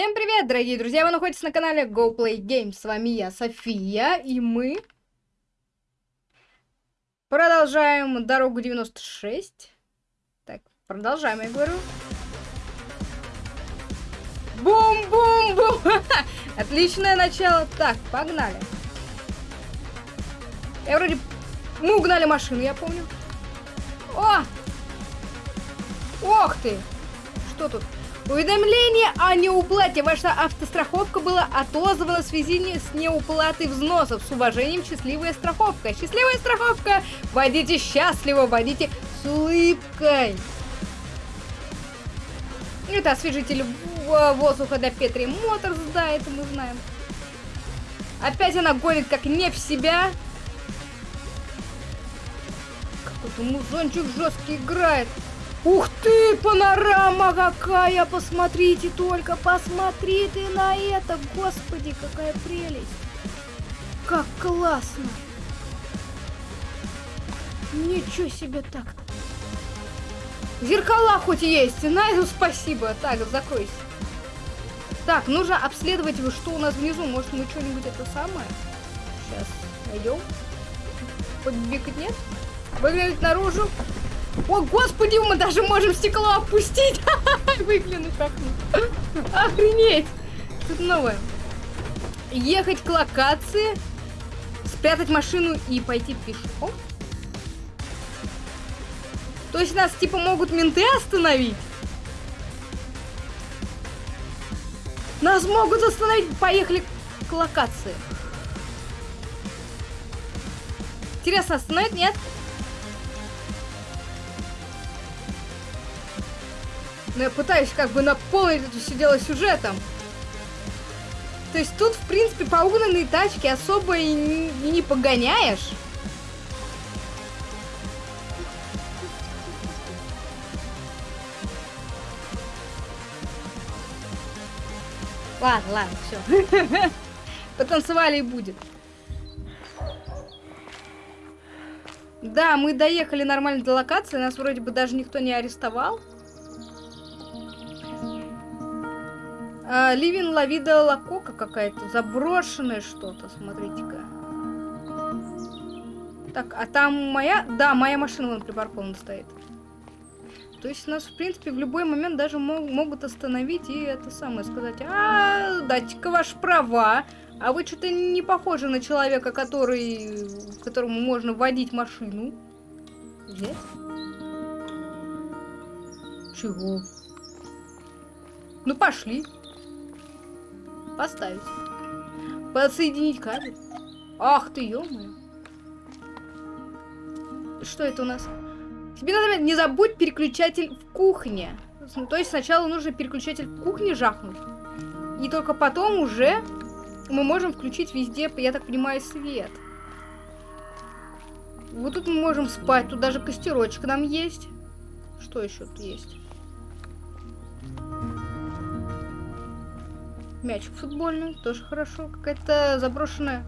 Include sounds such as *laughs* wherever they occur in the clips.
Всем привет, дорогие друзья! Вы находитесь на канале Go Play Games. С вами я, София, и мы продолжаем дорогу 96. Так, продолжаем, я говорю. Бум-бум-бум! *laughs* Отличное начало. Так, погнали. Я вроде... Мы угнали машину, я помню. О! Ох ты! Что тут? Уведомление о неуплате. Ваша автостраховка была отозвана в связи с неуплатой взносов. С уважением, счастливая страховка. Счастливая страховка. Водите счастливо, водите с улыбкой. Это освежитель воздуха для Петри Моторс, да, это мы знаем. Опять она гонит как не в себя. Какой-то музончик жесткий играет. Ух ты, панорама какая! Посмотрите только, посмотри ты на это! Господи, какая прелесть! Как классно! Ничего себе так-то! Зеркала хоть есть, на это спасибо. Так, закройся. Так, нужно обследовать, что у нас внизу. Может, мы что-нибудь это самое? Сейчас найдем. Подбегать нет? Выглянуть наружу. О, господи, мы даже можем стекло опустить. *laughs* Выглянуть окно. Охренеть. Тут новое. Ехать к локации, спрятать машину и пойти пешком. То есть нас типа могут менты остановить? Нас могут остановить. Поехали к локации. Интересно, остановят? Нет? Но я пытаюсь как бы наполнить это все дело сюжетом. То есть тут, в принципе, по угнанной тачке особо и не, и не погоняешь. Ладно, ладно, все. *laughs* Потанцевали и будет. Да, мы доехали нормально до локации, нас вроде бы даже никто не арестовал. Ливин Лавида Лакока какая-то, заброшенное что-то, смотрите-ка. Так, а там моя... Да, моя машина вон припаркована стоит. То есть нас, в принципе, в любой момент даже мог, могут остановить и это самое сказать. А, дайте-ка ваши права. А вы что-то не похожи на человека, который... которому можно водить машину. Взять? Чего? Ну, пошли. Поставить. Подсоединить кабель. Ах ты, ё -моё. Что это у нас? Тебе надо не забудь переключатель в кухне. Ну, то есть сначала нужно переключатель в кухне жахнуть. И только потом уже мы можем включить везде, я так понимаю, свет. Вот тут мы можем спать. Тут даже костерочек нам есть. Что еще тут есть? Мячик футбольный, тоже хорошо. Какая-то заброшенная.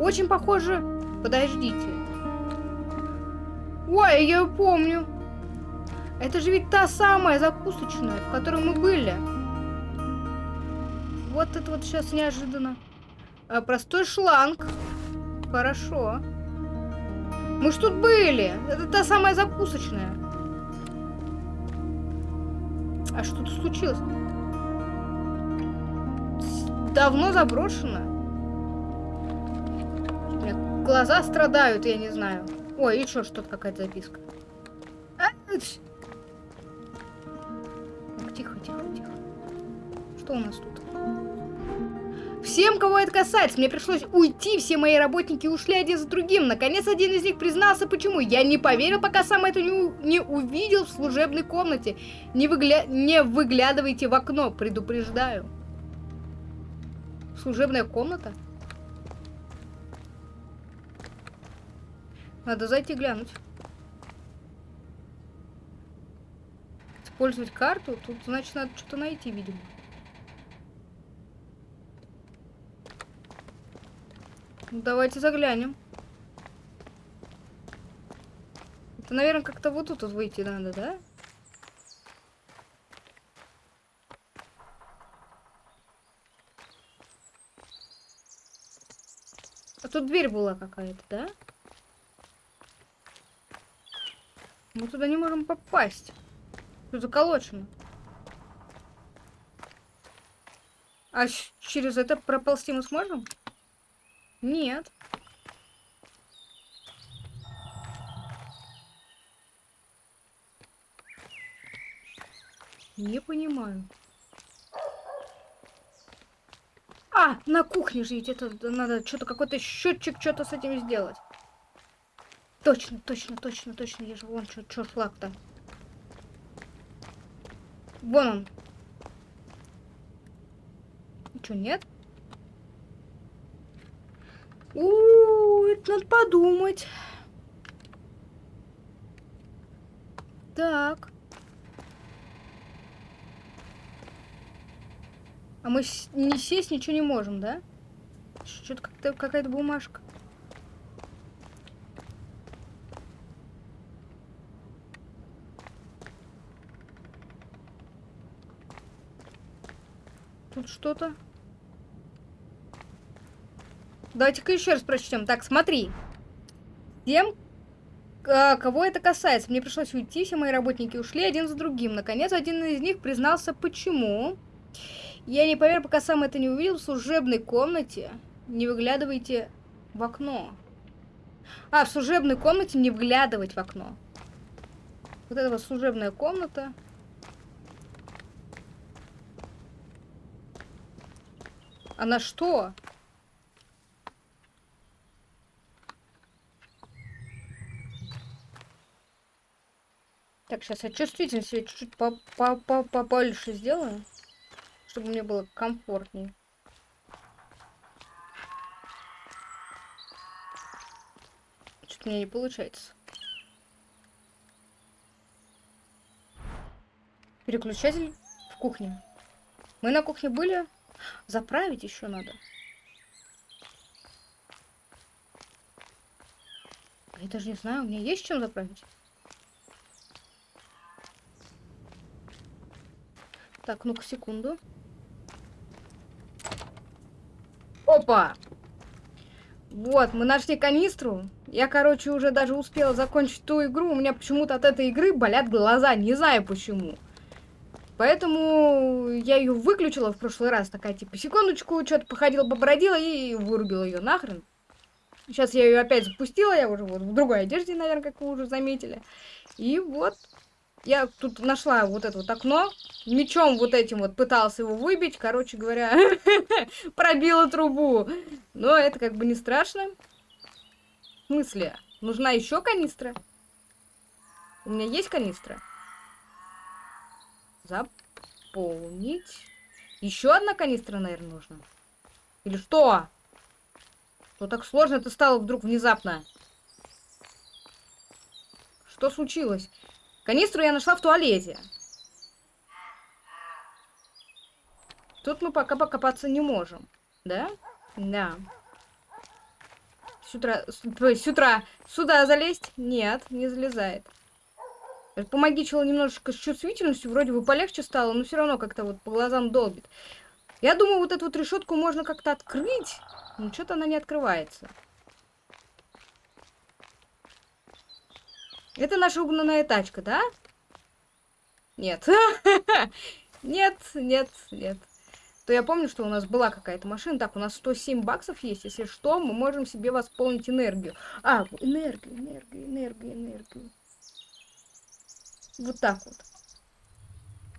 Очень похоже. Подождите. Ой, я ее помню. Это же ведь та самая закусочная, в которой мы были. Вот это вот сейчас неожиданно. А, простой шланг. Хорошо. Мы ж тут были. Это та самая закусочная. А что тут случилось? Давно заброшено. У глаза страдают, я не знаю. Ой, что, что-то какая-то записка. Тихо, тихо, тихо. Что у нас тут? Всем, кого это касается, мне пришлось уйти, все мои работники ушли один за другим. Наконец, один из них признался, почему. Я не поверил, пока сам это не, не увидел в служебной комнате. Не, выгля... не выглядывайте в окно, предупреждаю. Служебная комната? Надо зайти глянуть. Использовать карту? Тут, значит, надо что-то найти, видимо. Ну, давайте заглянем. Это, наверное, как-то вот тут вот выйти надо, да? Да. Тут дверь была какая-то, да? Мы туда не можем попасть. Тут заколочено. А через это проползти мы сможем? Нет. Не понимаю. А, на кухне ведь это надо что-то какой-то счетчик что-то с этим сделать. Точно, точно, точно, точно. Я же вон что, что флаг-то. Вон он. Что, нет? У, -у, -у это надо подумать. Так. А мы не сесть ничего не можем, да? Что-то как-то какая-то бумажка. Тут что-то. Давайте-ка еще раз прочтем. Так, смотри. Тем, а, кого это касается. Мне пришлось уйти, все мои работники ушли один за другим. Наконец, один из них признался, почему. Я не поверил, пока сам это не увидел в служебной комнате. Не выглядывайте в окно. А, в служебной комнате не вглядывать в окно. Вот это вот служебная комната. Она что? Так, сейчас я чувствительно себе чуть-чуть побольше сделаю чтобы мне было комфортнее. Что-то мне не получается. Переключатель в кухне. Мы на кухне были. Заправить еще надо. Я даже не знаю, у меня есть чем заправить. Так, ну-ка, секунду. Опа! Вот, мы нашли канистру. Я, короче, уже даже успела закончить ту игру. У меня почему-то от этой игры болят глаза. Не знаю почему. Поэтому я ее выключила в прошлый раз. Такая, типа, секундочку, что-то походила, побродила и вырубила ее нахрен. Сейчас я ее опять запустила. Я уже вот в другой одежде, наверное, как вы уже заметили. И вот я тут нашла вот это вот окно. Мечом вот этим вот пытался его выбить. Короче говоря, *laughs* пробила трубу. Но это как бы не страшно. В смысле? Нужна еще канистра? У меня есть канистра? Заполнить. Еще одна канистра, наверное, нужна. Или что? Что так сложно это стало вдруг внезапно? Что случилось? Канистру я нашла в туалете. Тут мы пока покопаться не можем. Да? Да. С утра... С утра сюда залезть? Нет, не залезает. Помогичила немножечко с чувствительностью, вроде бы полегче стало, но все равно как-то вот по глазам долбит. Я думаю, вот эту вот решетку можно как-то открыть, но что-то она не открывается. Это наша угнанная тачка, да? Нет. *laughs* Нет, нет, нет. То я помню, что у нас была какая-то машина. Так, у нас 107 баксов есть. Если что, мы можем себе восполнить энергию. А, энергию, энергию, энергию, энергию. Вот так вот.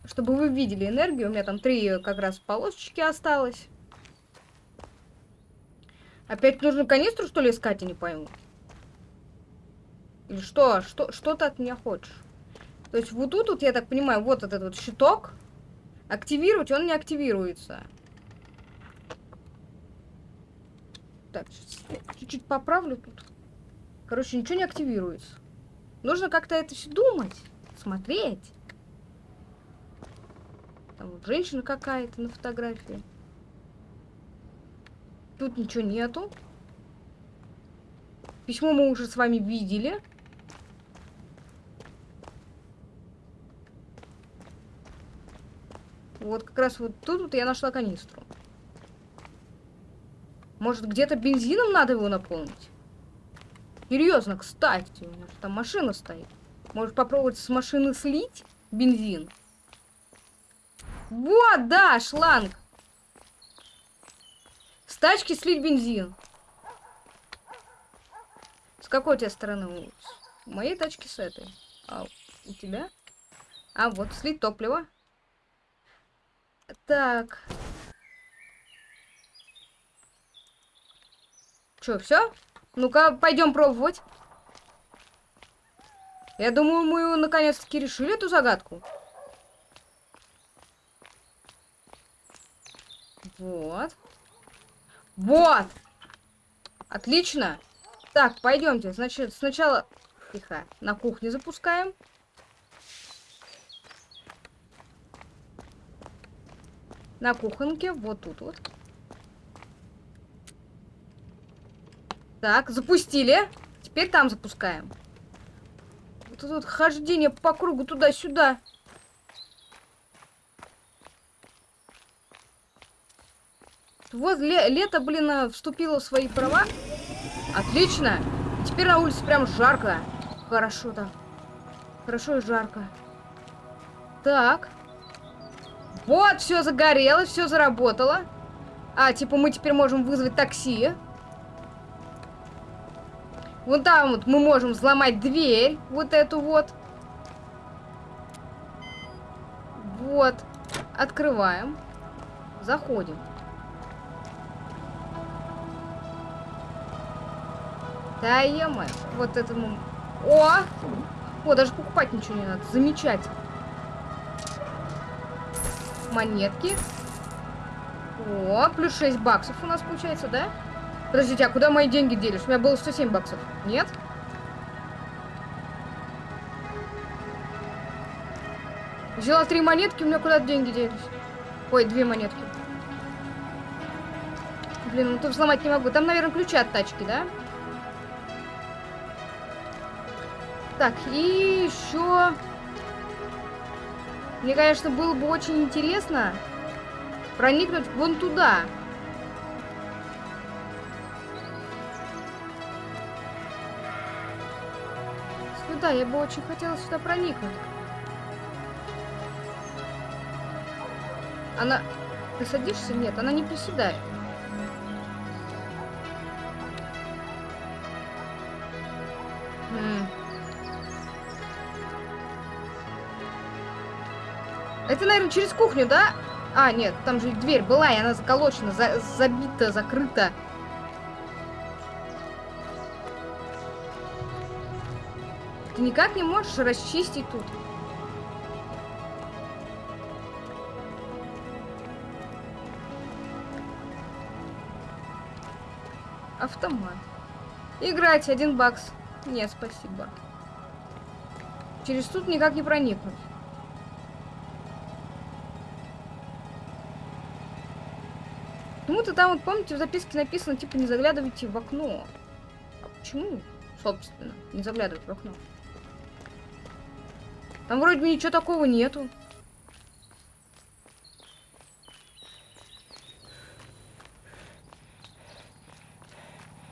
Чтобы вы видели энергию. У меня там три как раз полосочки осталось. Опять нужно канистру, что ли, искать, я не пойму. Или что? Что, что ты от меня хочешь? То есть вот тут, вот, я так понимаю, вот этот вот щиток. Активировать он не активируется. Так, чуть-чуть поправлю тут. Короче, ничего не активируется. Нужно как-то это все думать, смотреть. Там вот женщина какая-то на фотографии. Тут ничего нету. Письмо мы уже с вами видели. Вот как раз вот тут вот я нашла канистру. Может, где-то бензином надо его наполнить? Серьезно, кстати, же там машина стоит. Может попробовать с машины слить бензин? Вот, да, шланг. С тачки слить бензин. С какой у тебя стороны? У моей тачки с этой. А у тебя? А, вот, слить топливо. Так. Че, все? Ну-ка, пойдем пробовать. Я думаю, мы наконец-таки решили эту загадку. Вот. Вот! Отлично. Так, пойдемте. Значит, сначала... Тихо. На кухне запускаем. На кухонке. Вот тут вот. Так, запустили. Теперь там запускаем. Вот это вот хождение по кругу туда-сюда. Вот ле лето, блин, э, вступило в свои права. Отлично. Теперь на улице прям жарко. Хорошо так. Хорошо и жарко. Так. Вот, все загорелось, все заработало. А, типа мы теперь можем вызвать такси. Вон там вот мы можем взломать дверь. Вот эту вот. Вот. Открываем. Заходим. Да е Вот этому... О! О, даже покупать ничего не надо. Замечательно. Монетки. О, плюс 6 баксов у нас получается, да? Подождите, а куда мои деньги делись? У меня было 107 баксов. Нет? Взяла три монетки, у меня куда деньги делись? Ой, две монетки. Блин, ну тут взломать не могу. Там, наверное, ключи от тачки, да? Так, и еще... Мне, конечно, было бы очень интересно проникнуть вон туда. Сюда, я бы очень хотела сюда проникнуть. Она... Ты садишься? Нет, она не приседает. Это, наверное, через кухню, да? А, нет, там же дверь была, и она заколочена, за забита, закрыта. Ты никак не можешь расчистить тут? Автомат. Играть, один бакс. Нет, спасибо. Через тут никак не проникнуть. Почему-то там, вот помните, в записке написано, типа, не заглядывайте в окно. А почему, собственно, не заглядывать в окно? Там вроде ничего такого нету.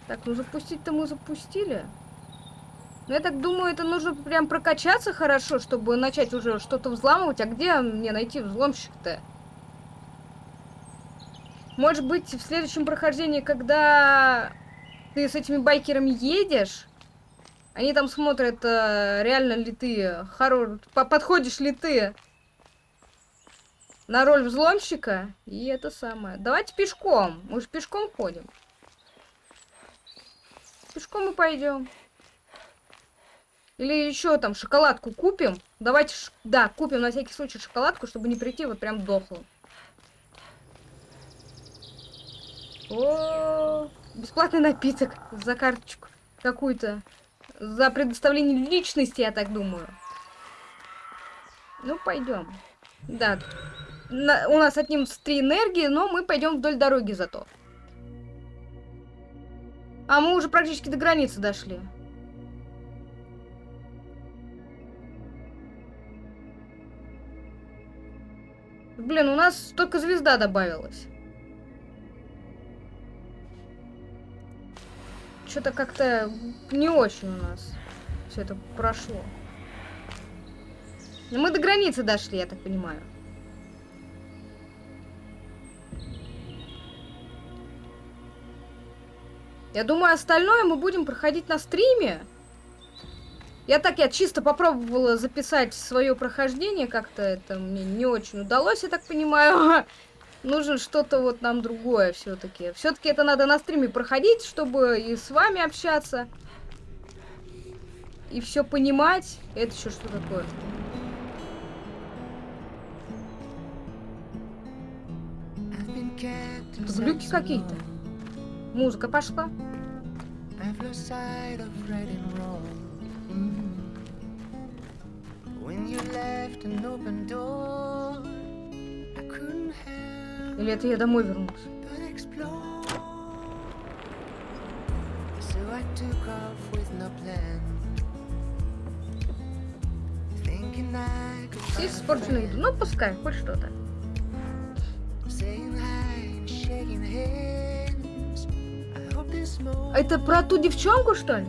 Так, ну запустить-то мы запустили. Но я так думаю, это нужно прям прокачаться хорошо, чтобы начать уже что-то взламывать. А где мне найти взломщик-то? Может быть, в следующем прохождении, когда ты с этими байкерами едешь, они там смотрят, э, реально ли ты хорош, подходишь ли ты на роль взломщика. И это самое. Давайте пешком. Мы же пешком ходим. Пешком мы пойдем. Или еще там шоколадку купим. Давайте, да, купим на всякий случай шоколадку, чтобы не прийти вот прям дохлым. О, бесплатный напиток за карточку какую-то. За предоставление личности, я так думаю. Ну, пойдем. Да, на, у нас отнимутся три энергии, но мы пойдем вдоль дороги зато. А мы уже практически до границы дошли. Блин, у нас только звезда добавилась. Что-то как-то не очень у нас все это прошло. Но мы до границы дошли, я так понимаю. Я думаю, остальное мы будем проходить на стриме. Я так, я чисто попробовала записать свое прохождение, как-то это мне не очень удалось, я так понимаю. *laughs* Нужно что-то вот нам другое все-таки. Все-таки это надо на стриме проходить, чтобы и с вами общаться. И все понимать. Это еще что такое? Глюки какие-то. Музыка пошла. Или это я домой вернулся? Все испорченные еду. Ну, пускай, хоть что-то. Это про ту девчонку, что ли?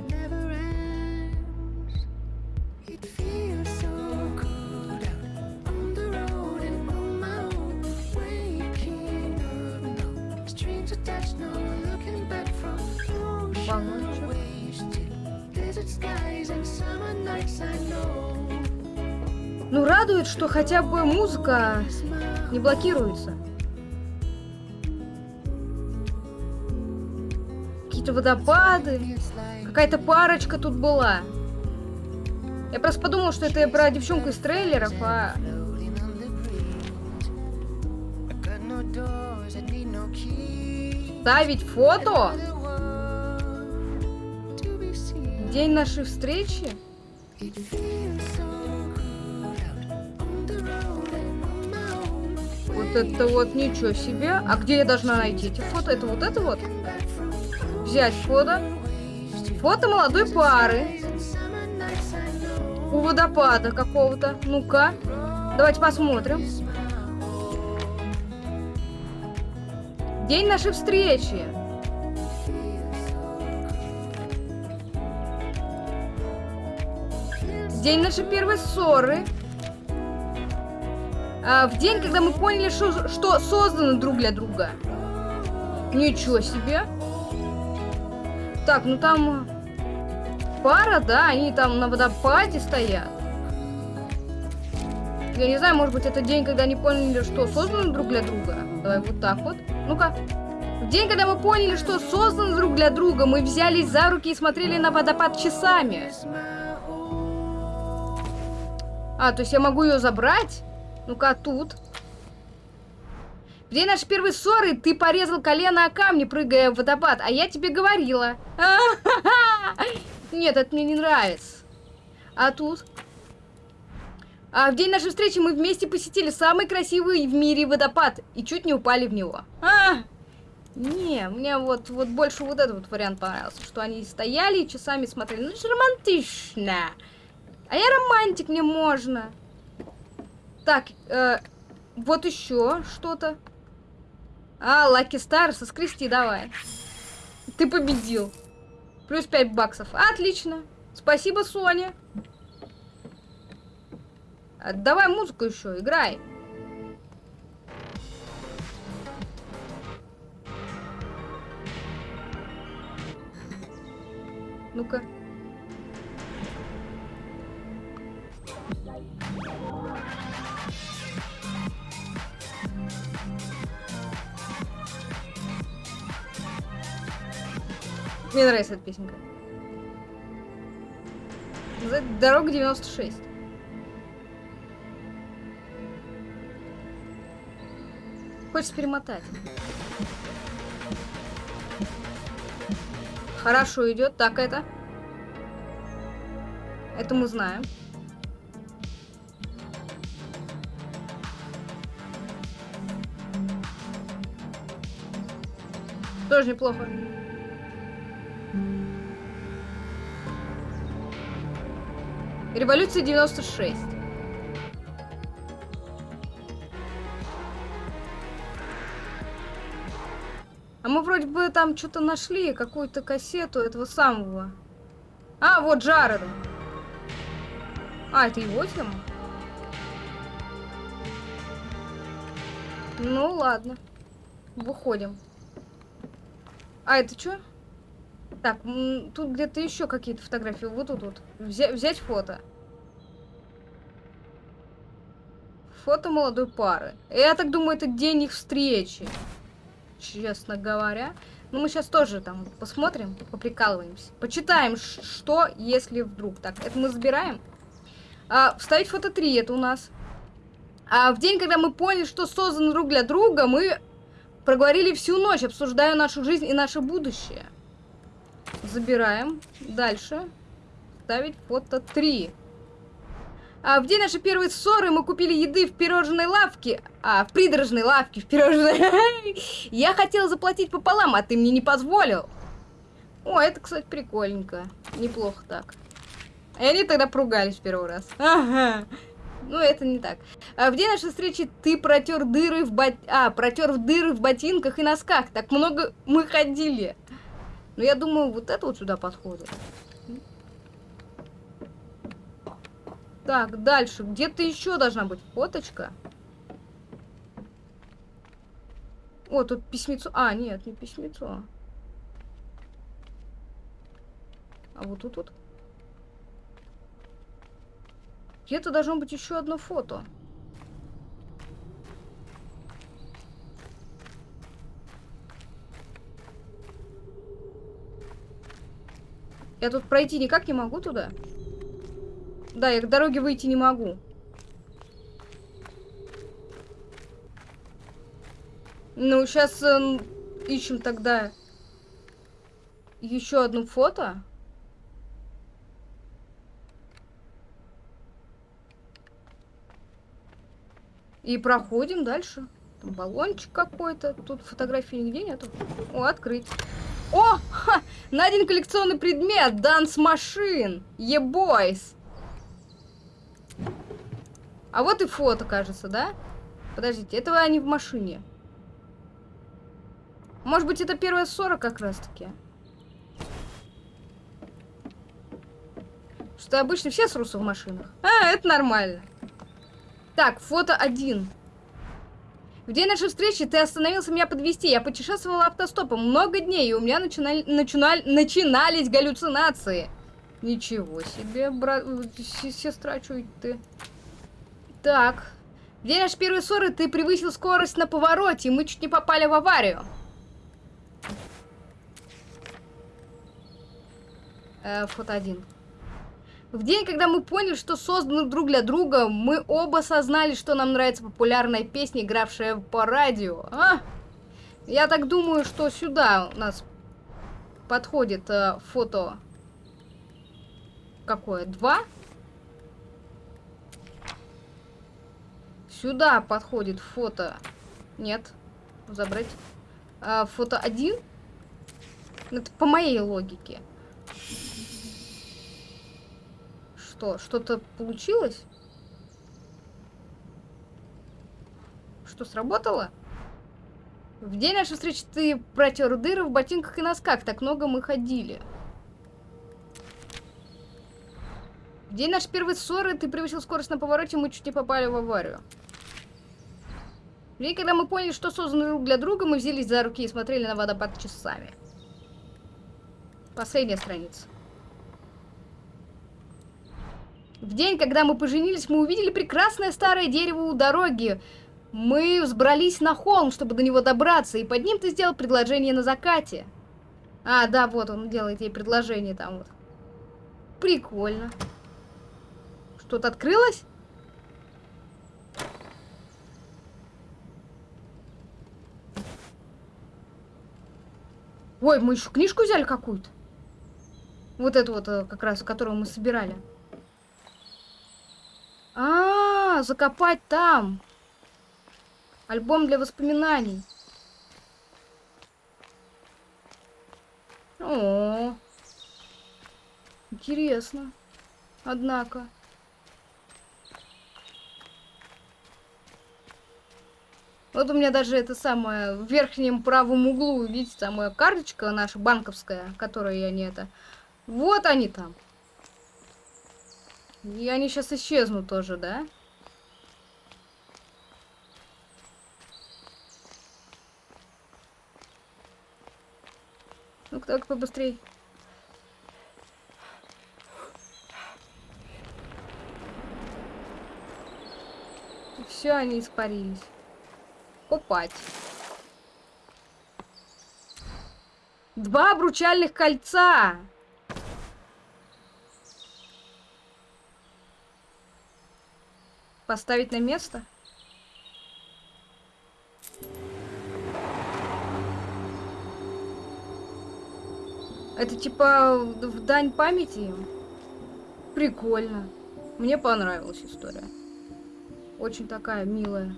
Что хотя бы музыка не блокируется. Какие-то водопады. Какая-то парочка тут была. Я просто подумал, что это я про девчонку из трейлеров, а... Ставить фото? День нашей встречи? Вот это вот ничего себе. А где я должна найти эти фото? Это вот это вот? Взять фото. Фото молодой пары. У водопада какого-то. Ну-ка. Давайте посмотрим. День нашей встречи. День нашей первой ссоры. А, в день, когда мы поняли, что, что созданы друг для друга. Ничего себе. Так, ну там пара, да, они там на водопаде стоят. Я не знаю, может быть, это день, когда они поняли, что созданы друг для друга. Давай вот так вот. Ну-ка. В день, когда мы поняли, что созданы друг для друга, мы взялись за руки и смотрели на водопад часами. А, то есть я могу ее забрать? Ну-ка, тут. В день нашей первой ссоры ты порезал колено о камни, прыгая в водопад, а я тебе говорила. *laughs* Нет, это мне не нравится. А тут? А в день нашей встречи мы вместе посетили самый красивый в мире водопад и чуть не упали в него. А! Не, мне вот, вот больше вот этот вот вариант понравился, что они стояли и часами смотрели. Ну, это же романтично. А я романтик, мне можно. Так, э, вот еще что-то. А, Лаки Стар, соскрести давай. Ты победил. Плюс 5 баксов. Отлично. Спасибо, Соня. А, давай музыку еще, играй. Ну-ка. Мне нравится эта песенка. Дорога 96. Хочется перемотать. Хорошо идет. Так это. Это мы знаем. Тоже неплохо. Революция 96. А мы вроде бы там что-то нашли, какую-то кассету этого самого. А, вот Джареда. А, это его тема? Ну, ладно. Выходим. А, это что? Так, тут где-то еще какие-то фотографии. Вот тут вот. Взя взять фото. Фото молодой пары. Я так думаю, это день их встречи. Честно говоря. Ну, мы сейчас тоже там посмотрим, поприкалываемся. Почитаем, что, если вдруг. Так, это мы забираем. А, вставить фото 3, это у нас. А в день, когда мы поняли, что создан друг для друга, мы проговорили всю ночь, обсуждая нашу жизнь и наше будущее. Забираем. Дальше. Ставить фото 3. А в день нашей первой ссоры мы купили еды в пирожной лавке. А, в придорожной лавке, в пирожной. *laughs* Я хотела заплатить пополам, а ты мне не позволил. О, это, кстати, прикольненько. Неплохо так. И они тогда поругались в первый раз. Ага. Ну, это не так. А в день нашей встречи ты протер дыры в бот... А, протер дыры в ботинках и носках. Так много мы ходили. Ну, я думаю, вот это вот сюда подходит. Так, дальше. Где-то еще должна быть фоточка. О, тут письмецо. А, нет, не письмецо. А вот тут вот. Где-то должно быть еще одно фото. Я тут пройти никак не могу туда. Да, я к дороге выйти не могу. Ну, сейчас э, ищем тогда еще одно фото. И проходим дальше. Там баллончик какой-то. Тут фотографии нигде нету. О, открыть. О! Ха! Найден коллекционный предмет. Данс машин. Е-бойс. А вот и фото, кажется, да? Подождите, этого они в машине. Может быть, это первая ссора как раз-таки. Что обычно все срутся в машинах. А, это нормально. Так, фото один. В день нашей встречи ты остановился меня подвести. Я путешествовала автостопом много дней, и у меня начинали, начинали, начинались галлюцинации. Ничего себе, брат, сестра, чуть ты. Так. В день нашей первой ссоры ты превысил скорость на повороте, и мы чуть не попали в аварию. Э, фото один. В день, когда мы поняли, что созданы друг для друга, мы оба осознали, что нам нравится популярная песня, игравшая по радио. А? Я так думаю, что сюда у нас подходит э, фото... Какое? Два? Сюда подходит фото... Нет. Забрать. А, фото один. Это по моей логике. Что? Что-то получилось? Что, сработало? В день нашей встречи ты протер дыры в ботинках и носках. Так много мы ходили. В день нашей первой ссоры ты превысил скорость на повороте, мы чуть не попали в аварию. И когда мы поняли, что созданы друг для друга, мы взялись за руки и смотрели на водопад часами. Последняя страница. В день, когда мы поженились, мы увидели прекрасное старое дерево у дороги. Мы взбрались на холм, чтобы до него добраться, и под ним ты сделал предложение на закате. А, да, вот он делает ей предложение там вот. Прикольно. Что-то открылось? Ой, мы еще книжку взяли какую-то. Вот эту вот, э, как раз, которую мы собирали. А, -а, а, закопать там. Альбом для воспоминаний. О, -о, -о. интересно. Однако. Вот у меня даже это самое в верхнем правом углу, видите, самая карточка наша банковская, которая я не это. Вот они там. И они сейчас исчезнут тоже, да? Ну-ка, так побыстрей. Все, они испарились. Купать. Два обручальных кольца! Поставить на место? Это типа в дань памяти? Прикольно. Мне понравилась история. Очень такая милая.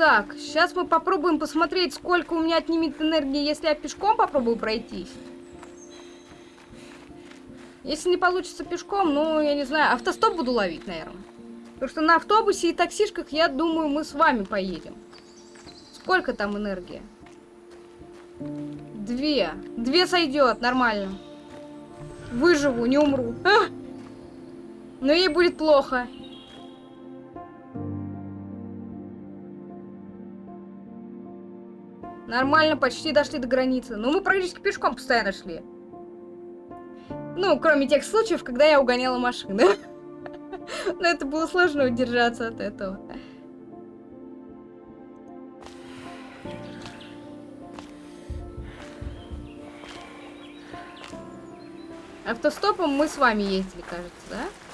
Так, сейчас мы попробуем посмотреть, сколько у меня отнимет энергии, если я пешком попробую пройтись. Если не получится пешком, ну, я не знаю, автостоп буду ловить, наверное. Потому что на автобусе и таксишках, я думаю, мы с вами поедем. Сколько там энергии? Две. Две сойдет, нормально. Выживу, не умру. А! Но ей будет плохо. Нормально, почти дошли до границы. Но мы практически пешком постоянно шли. Ну, кроме тех случаев, когда я угоняла машины. *laughs* Но это было сложно удержаться от этого. Автостопом мы с вами ездили, кажется, да?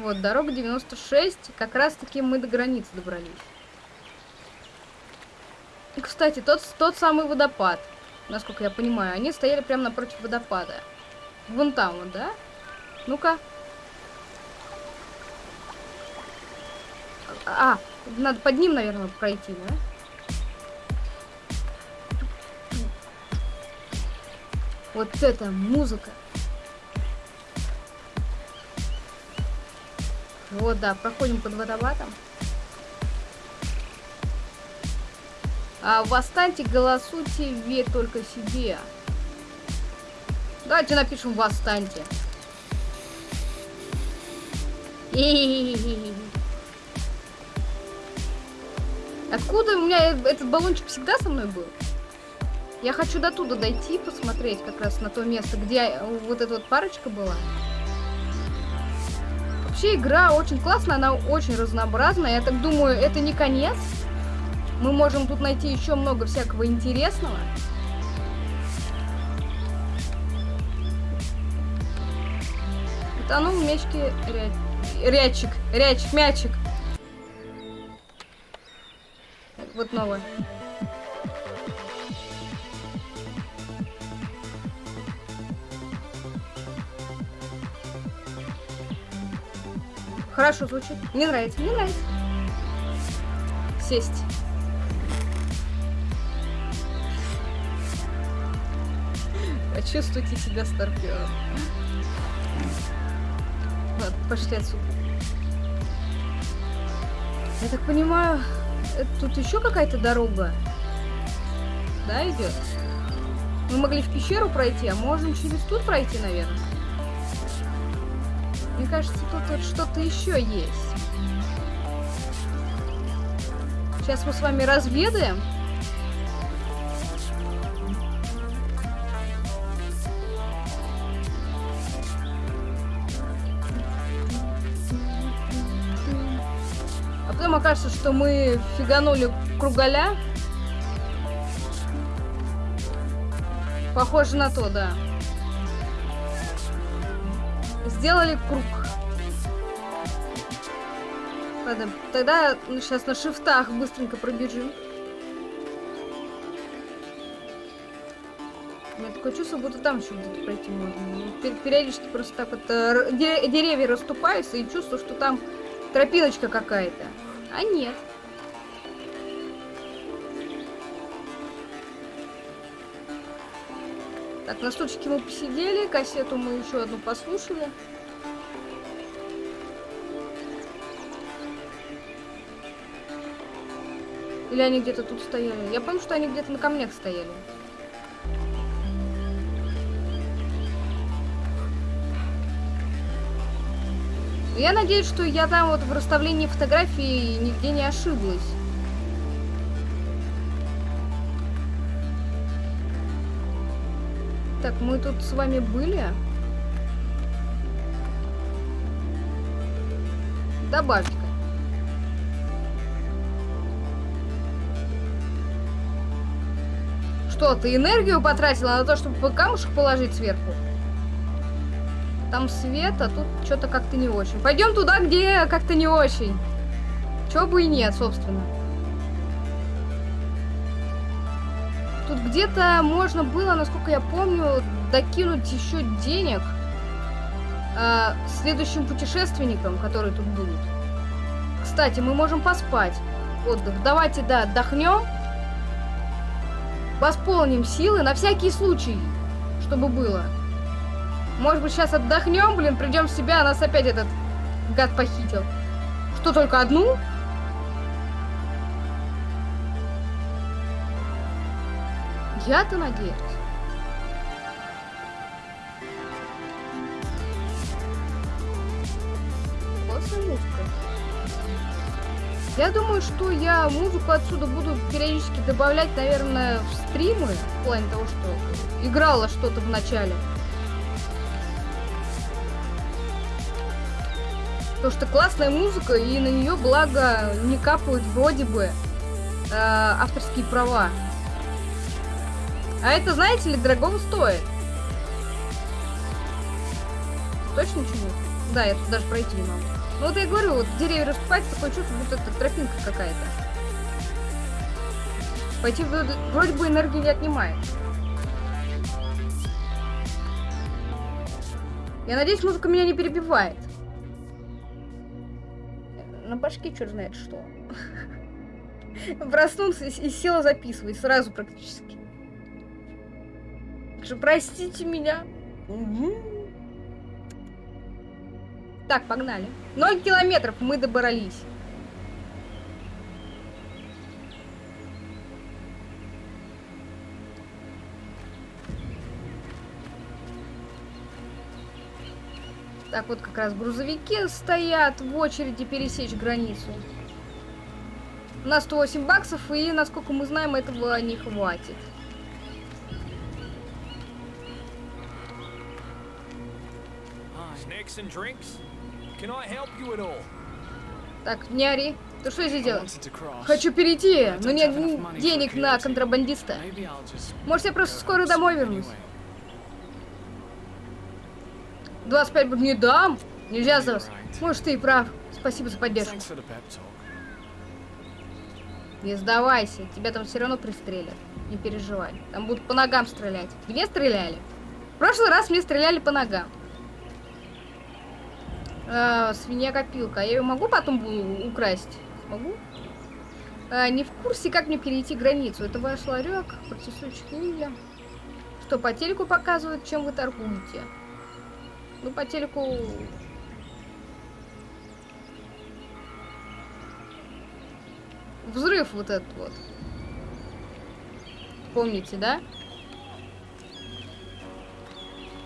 Вот, дорога 96. Как раз таки мы до границы добрались. И, кстати, тот, тот самый водопад, насколько я понимаю, они стояли прямо напротив водопада. Вон там вот, да? Ну-ка. А, надо под ним, наверное, пройти, да? Вот это музыка. Вот, да, проходим под водопадом. А восстаньте, голосуйте, верь только себе. Давайте напишем восстаньте. *laughs* Откуда у меня этот баллончик всегда со мной был? Я хочу до туда дойти, посмотреть как раз на то место, где вот эта вот парочка была. Вообще игра очень классная, она очень разнообразная. Я так думаю, это не конец. Мы можем тут найти еще много всякого интересного. Утонул в мячке ря... рячик, рячик, мячик. Вот новое. Хорошо звучит. Мне нравится, мне нравится. Сесть. Почувствуйте себя старпером. Ладно, пошли отсюда. Я так понимаю, тут еще какая-то дорога. Да, идет? Мы могли в пещеру пройти, а можем через тут пройти, наверное. Мне кажется, тут вот что-то еще есть. Сейчас мы с вами разведаем. А потом окажется, что мы фиганули кругаля. Похоже на то, да. Сделали круг. Ладно, тогда сейчас на шифтах быстренько пробежим. У меня такое чувство, будто там еще где-то пройти можно. Периодически просто так вот э, деревья расступаются и чувствую, что там тропиночка какая-то. А нет. Так, на стульчике мы посидели, кассету мы еще одну послушали. Или они где-то тут стояли? Я помню, что они где-то на камнях стояли. Я надеюсь, что я там вот в расставлении фотографий нигде не ошиблась. Так, мы тут с вами были. Добавь-ка. Что, ты энергию потратила на то, чтобы камушек положить сверху? Там свет, а тут что-то как-то не очень. Пойдем туда, где как-то не очень. Чего бы и нет, собственно. Где-то можно было, насколько я помню, докинуть еще денег э, следующим путешественникам, которые тут будут. Кстати, мы можем поспать. Отдых. Давайте, да, отдохнем. Восполним силы на всякий случай, чтобы было. Может быть, сейчас отдохнем, блин, придем в себя, а нас опять этот гад похитил. Что, только одну? Я-то надеюсь. Музыка. Я думаю, что я музыку отсюда буду периодически добавлять, наверное, в стримы, в плане того, что играла что-то в начале. Потому что классная музыка, и на нее, благо, не капают вроде бы э, авторские права. А это, знаете ли, дорого стоит. Точно чего? Да, я тут даже пройти не могу. Ну вот я говорю, вот деревья расступать, такое чувство, будто это тропинка какая-то. Пойти вроде бы энергии не отнимает. Я надеюсь, музыка меня не перебивает на башке черт знает что. Проснулся и села записывать сразу практически. Что, простите меня. Так, погнали. Ноль километров мы добрались. Так вот как раз грузовики стоят в очереди пересечь границу. На 108 баксов, и, насколько мы знаем, этого не хватит. Так, не ори. Ты что здесь делаешь? Хочу перейти, но нет денег на контрабандиста. Может, я просто скоро домой вернусь? 25 не дам. Нельзя за вас. Может, ты и прав. Спасибо за поддержку. Не сдавайся. Тебя там все равно пристрелят. Не переживай. Там будут по ногам стрелять. Где стреляли? В прошлый раз мне стреляли по ногам. А, свинья-копилка. Я ее могу потом украсть? Смогу? А, не в курсе, как мне перейти границу. Это ваш ларек. Протестующих видели. Что, по телеку показывают, чем вы торгуете? Ну, по телеку... Взрыв вот этот вот. Помните, да?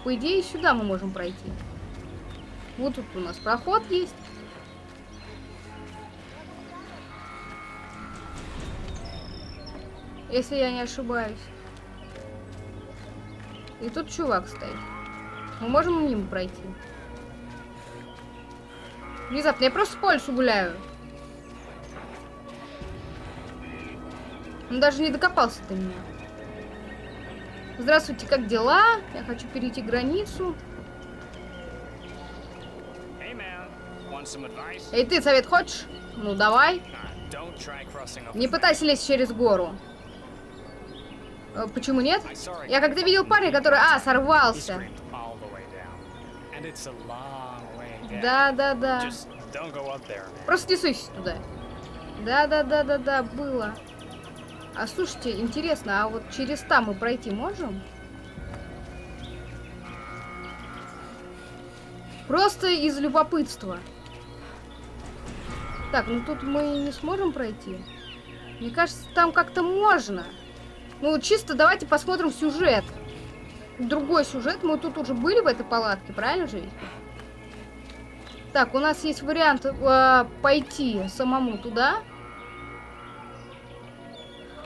По идее, сюда мы можем пройти. Вот тут у нас проход есть. Если я не ошибаюсь. И тут чувак стоит. Мы можем мимо пройти? Внезапно, я просто по лесу гуляю. Он даже не докопался до меня. Здравствуйте, как дела? Я хочу перейти границу. И ты совет хочешь? Ну, давай. Не пытайся лезть через гору. Э, почему нет? Я как-то видел парня, который... А, сорвался. Да, да, да. Просто не суйся туда. Да, да, да, да, да, было. А слушайте, интересно, а вот через там мы пройти можем? Просто из любопытства. Так, ну тут мы не сможем пройти. Мне кажется, там как-то можно. Ну, чисто давайте посмотрим сюжет. Другой сюжет. Мы тут уже были в этой палатке, правильно же? Так, у нас есть вариант э, пойти самому туда.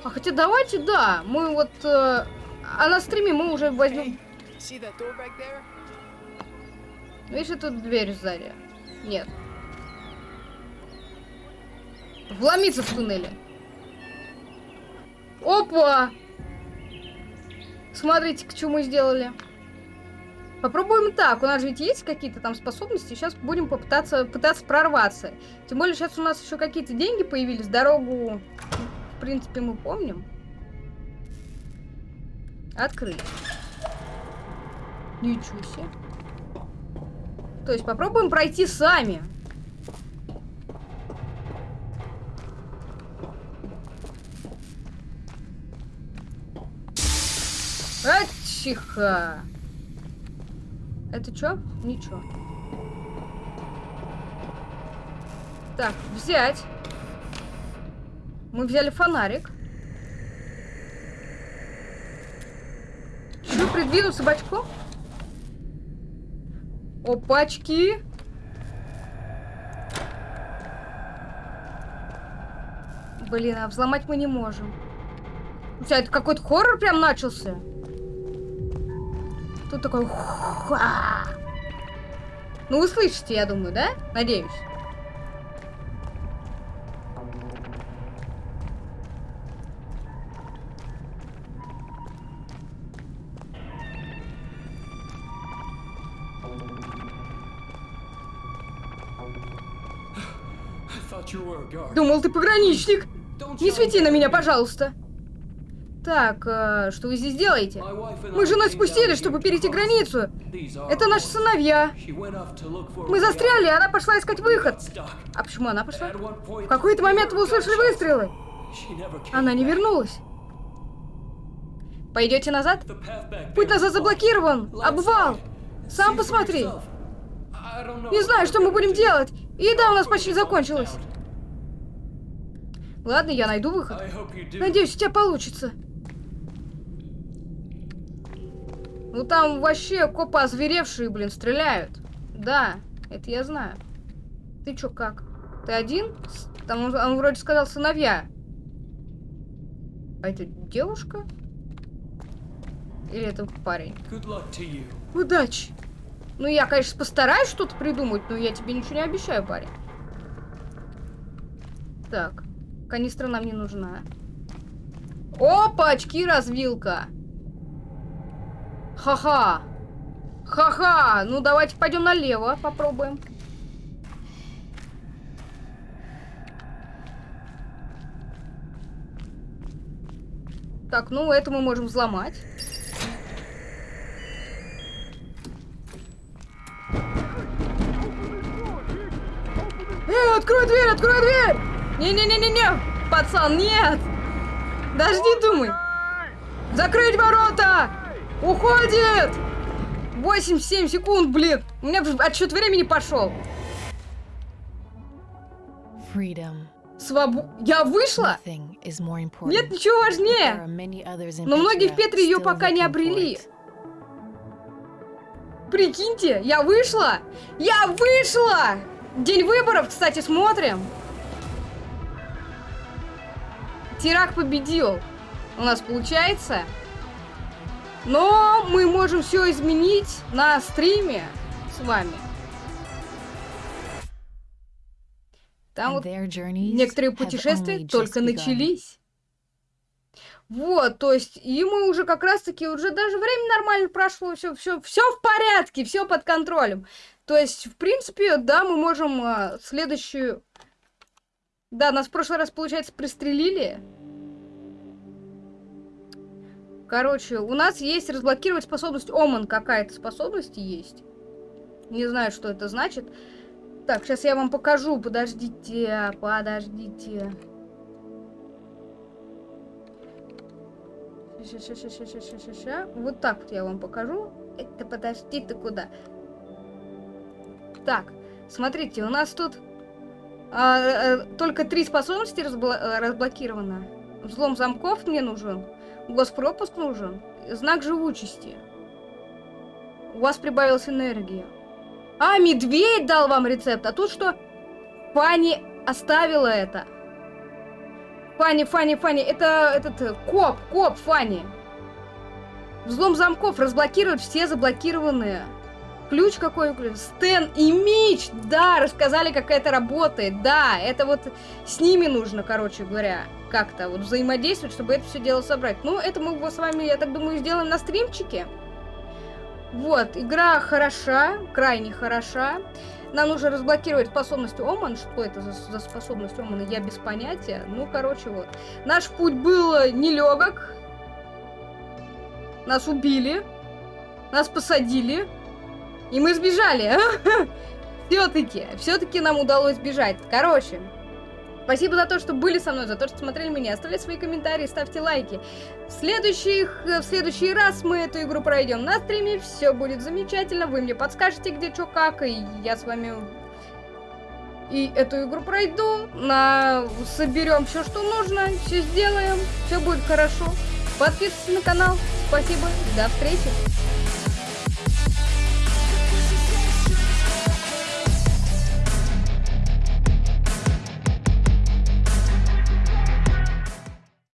А хотя давайте, да, мы вот... Э, а на стриме мы уже возьмем... Видишь, тут дверь сзади? Нет. Вломиться в туннеле. Опа! Смотрите, к чему мы сделали. Попробуем так. У нас ведь есть какие-то там способности. Сейчас будем попытаться пытаться прорваться. Тем более сейчас у нас еще какие-то деньги появились. Дорогу, в принципе, мы помним. Открыть. Ничего себе. То есть попробуем пройти сами. Ачиха. Это что? Ничего. Так, взять. Мы взяли фонарик. Что, придвинуться бочком? Опачки. Блин, а взломать мы не можем. У тебя это какой-то хоррор прям начался? Тут такой... Ну, вы слышите, я думаю, да? Надеюсь. Думал, ты пограничник. Не свети на меня, пожалуйста. Так, э, что вы здесь делаете? Мы с женой спустились, чтобы перейти границу. Это наши сыновья. Мы застряли, и она пошла искать выход. А почему она пошла? В какой-то момент вы услышали выстрелы. Она не вернулась. Пойдете назад? Путь назад заблокирован. Обвал. Сам посмотри. Не знаю, что мы будем делать. Еда у нас почти закончилась. Ладно, я найду выход. Надеюсь, у тебя получится. Ну там вообще копы озверевшие, блин, стреляют. Да, это я знаю. Ты чё, как? Ты один? Там он, он вроде сказал сыновья. А это девушка? Или это парень? Удачи! Ну, я, конечно, постараюсь что-то придумать, но я тебе ничего не обещаю, парень. Так, канистра нам не нужна. Опа, очки развилка. Ха-ха. Ха-ха. Ну, давайте пойдем налево, попробуем. Так, ну, это мы можем взломать. Э, открой дверь, открой дверь! Не-не-не-не-не! Пацан, нет! Дожди, думай! Закрыть ворота! Уходит! 8-7 секунд, блин! У меня отсчет времени пошел. Свобода. Я вышла? Нет ничего важнее. Но многие в Петре ее пока не обрели. Прикиньте, я вышла! Я вышла! День выборов, кстати, смотрим. Тирак победил. У нас получается. Но мы можем все изменить на стриме с вами. Там вот некоторые путешествия только начались. Вот, то есть, и мы уже как раз-таки, уже даже время нормально прошло, все, все, все в порядке, все под контролем. То есть, в принципе, да, мы можем а, следующую... Да, нас в прошлый раз, получается, пристрелили. Короче, у нас есть разблокировать способность Оман. Какая-то способность есть. Не знаю, что это значит. Так, сейчас я вам покажу. Подождите, подождите. Сейчас, сейчас, сейчас. Вот так вот я вам покажу. Это подожди, ты куда? Так, смотрите, у нас тут а, а, только три способности э, разблокировано. Взлом замков мне нужен, госпропуск нужен, знак живучести. У вас прибавилась энергия. А, медведь дал вам рецепт, а тут что? Фанни оставила это. Фанни, Фанни, Фанни, это этот э, коп, коп, Фанни. Взлом замков разблокирует все заблокированные. Ключ какой? Стэн и Мич! Да, рассказали, как это работает. Да, это вот с ними нужно, короче говоря, как-то вот взаимодействовать, чтобы это все дело собрать. Ну, это мы с вами, я так думаю, сделаем на стримчике. Вот, игра хороша, крайне хороша. Нам нужно разблокировать способность Оман. Что это за, за способность Омана, я без понятия. Ну, короче, вот. Наш путь был нелегок. Нас убили. Нас посадили. И мы сбежали. *laughs* Все-таки, все-таки нам удалось сбежать. Короче, спасибо за то, что были со мной, за то, что смотрели меня. Оставляйте свои комментарии, ставьте лайки. В, следующих, в следующий раз мы эту игру пройдем на стриме. Все будет замечательно. Вы мне подскажете, где что как. И я с вами и эту игру пройду. На... Соберем все, что нужно. Все сделаем. Все будет хорошо. Подписывайтесь на канал. Спасибо. До встречи.